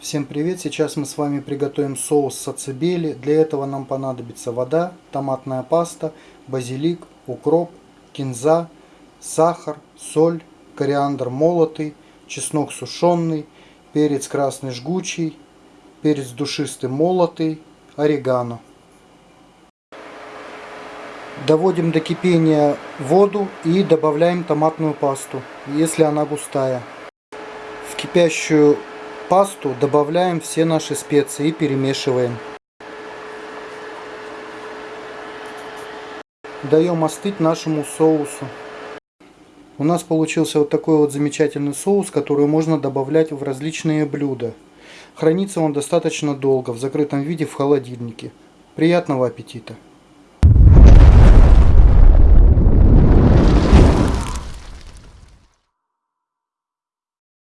Всем привет! Сейчас мы с вами приготовим соус сацебели. Для этого нам понадобится вода, томатная паста, базилик, укроп, кинза, сахар, соль, кориандр молотый, чеснок сушеный, перец красный жгучий, перец душистый молотый, орегано. Доводим до кипения воду и добавляем томатную пасту, если она густая. В кипящую пасту добавляем все наши специи и перемешиваем. Даем остыть нашему соусу. У нас получился вот такой вот замечательный соус, который можно добавлять в различные блюда. Хранится он достаточно долго в закрытом виде в холодильнике. Приятного аппетита!